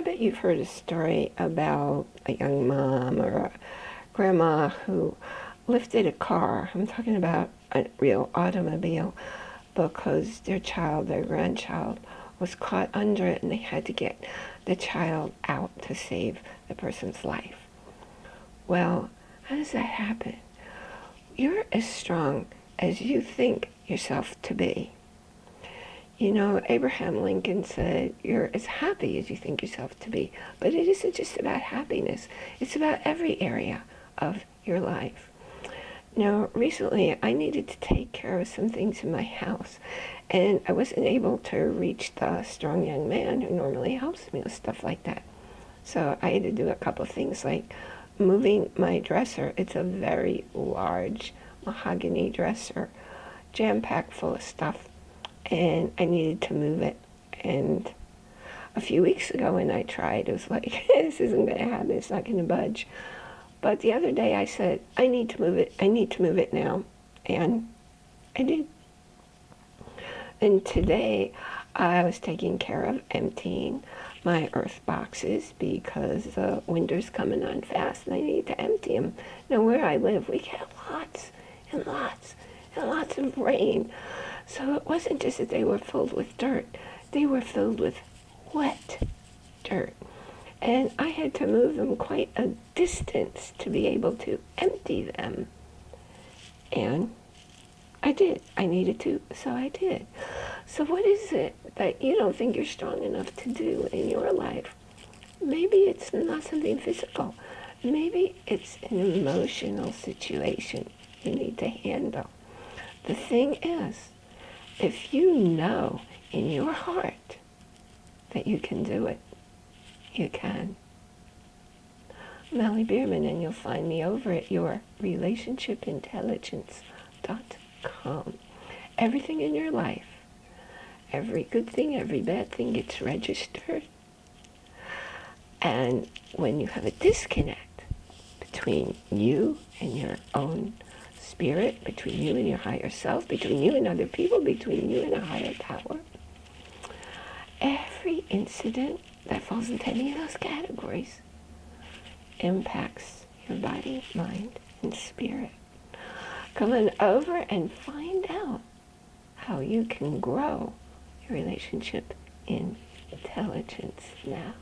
I bet you've heard a story about a young mom or a grandma who lifted a car. I'm talking about a real automobile because their child, their grandchild, was caught under it and they had to get the child out to save the person's life. Well, how does that happen? You're as strong as you think yourself to be. You know, Abraham Lincoln said, you're as happy as you think yourself to be. But it isn't just about happiness. It's about every area of your life. Now, recently I needed to take care of some things in my house, and I wasn't able to reach the strong young man who normally helps me with stuff like that. So I had to do a couple of things like moving my dresser. It's a very large mahogany dresser, jam-packed full of stuff and I needed to move it. And a few weeks ago when I tried, it was like, this isn't going to happen. It's not going to budge. But the other day I said, I need to move it. I need to move it now. And I did. And today I was taking care of emptying my earth boxes because the winter's coming on fast and I need to empty them. Now where I live, we get lots and lots and lots of rain. So it wasn't just that they were filled with dirt, they were filled with wet dirt. And I had to move them quite a distance to be able to empty them. And I did. I needed to, so I did. So what is it that you don't think you're strong enough to do in your life? Maybe it's not something physical. Maybe it's an emotional situation you need to handle. The thing is, if you know in your heart that you can do it, you can. Melly Bierman, and you'll find me over at your relationshipintelligence.com. Everything in your life, every good thing, every bad thing gets registered. And when you have a disconnect between you and your own spirit, between you and your higher self, between you and other people, between you and a higher power. Every incident that falls into any of those categories impacts your body, mind, and spirit. Come on over and find out how you can grow your relationship in intelligence now.